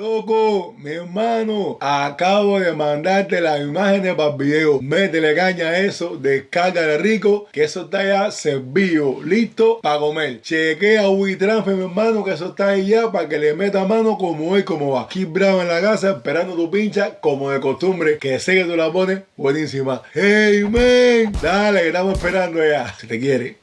Loco, mi hermano, acabo de mandarte las imágenes para el video. Métele caña a eso, descarga rico, que eso está ya servido, listo para comer. Chequea WeTransfer, mi hermano, que eso está ahí ya para que le meta mano como hoy, como va. Aquí bravo en la casa, esperando tu pincha, como de costumbre, que sé que tú la pones buenísima. Hey, man, dale, que estamos esperando ya. Si te quiere.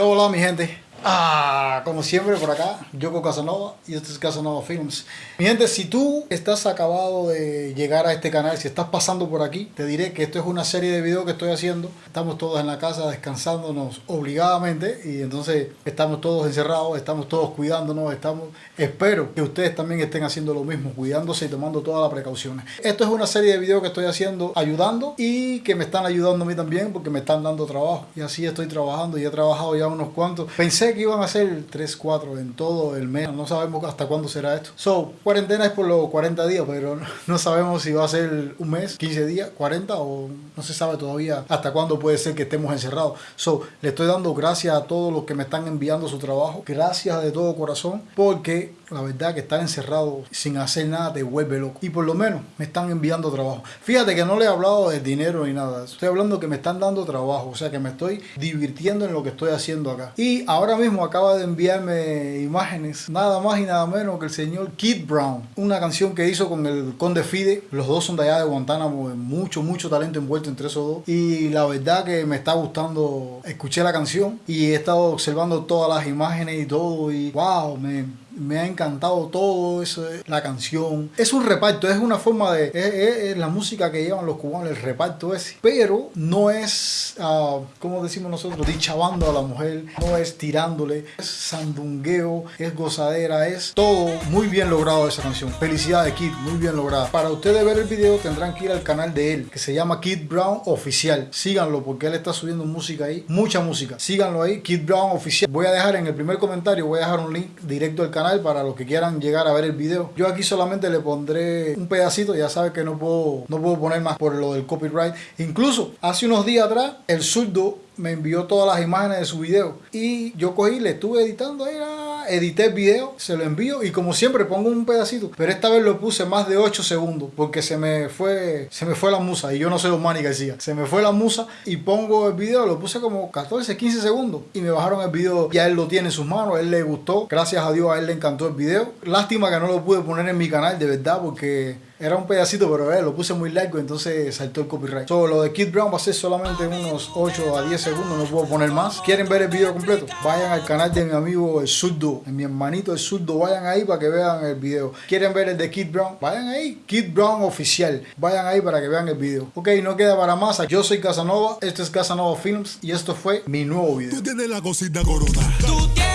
¿Qué hola mi gente? Ah, como siempre por acá, Yoko Casanova y este es Casanova Films. Mi gente, si tú estás acabado de llegar a este canal, si estás pasando por aquí, te diré que esto es una serie de videos que estoy haciendo. Estamos todos en la casa descansándonos obligadamente y entonces estamos todos encerrados, estamos todos cuidándonos, estamos... Espero que ustedes también estén haciendo lo mismo, cuidándose y tomando todas las precauciones. Esto es una serie de videos que estoy haciendo ayudando y que me están ayudando a mí también porque me están dando trabajo. Y así estoy trabajando y he trabajado ya unos cuantos. Pensé que iban a ser 3, 4 en todo el mes. No sabemos hasta cuándo será esto. So, cuarentena es por los 40 días, pero no sabemos si va a ser un mes, 15 días, 40 o no se sabe todavía hasta cuándo puede ser que estemos encerrados. So, le estoy dando gracias a todos los que me están enviando su trabajo. Gracias de todo corazón porque la verdad que estar encerrado sin hacer nada te vuelve loco. Y por lo menos me están enviando trabajo. Fíjate que no le he hablado de dinero ni nada. Estoy hablando que me están dando trabajo. O sea que me estoy divirtiendo en lo que estoy haciendo acá. Y ahora mismo acaba de enviarme imágenes. Nada más y nada menos que el señor Kid Brown. Una canción que hizo con el Conde Fide. Los dos son de allá de Guantánamo. Mucho, mucho talento envuelto entre esos dos. Y la verdad que me está gustando. Escuché la canción y he estado observando todas las imágenes y todo. Y wow, me me ha encantado todo eso, la canción. Es un reparto, es una forma de... Es, la música que llevan los cubanos, el reparto ese. Pero no es, uh, como decimos nosotros, dichabando a la mujer, no es tirándole, es sandungueo, es gozadera, es todo muy bien logrado esa canción. Felicidades Kid, muy bien lograda. Para ustedes ver el video tendrán que ir al canal de él, que se llama Kid Brown Oficial. Síganlo porque él está subiendo música ahí, mucha música. Síganlo ahí, Kid Brown Oficial. Voy a dejar en el primer comentario, voy a dejar un link directo al canal para los que quieran llegar a ver el video. Yo aquí solamente le pondré un pedacito, ya sabes que no puedo, no puedo poner más por lo del copyright. Incluso hace unos días atrás, el zurdo me envió todas las imágenes de su video y yo cogí, le estuve editando edité el video, se lo envío y como siempre pongo un pedacito, pero esta vez lo puse más de 8 segundos porque se me fue se me fue la musa y yo no sé los Manny García, se me fue la musa y pongo el video, lo puse como 14, 15 segundos y me bajaron el video, ya él lo tiene en sus manos, a él le gustó, gracias a Dios a él le encantó el video, lástima que no lo pude poner en mi canal de verdad porque era un pedacito, pero eh, lo puse muy largo, entonces saltó el copyright. So, lo de Kid Brown va a ser solamente unos 8 a 10 segundos, no puedo poner más. ¿Quieren ver el video completo? Vayan al canal de mi amigo el Surdo, mi hermanito el Surdo, vayan ahí para que vean el video. ¿Quieren ver el de Kid Brown? Vayan ahí, Kid Brown oficial. Vayan ahí para que vean el video. Ok, no queda para más. Yo soy Casanova, esto es Casanova Films y esto fue mi nuevo video. Tú tienes la cosita corona.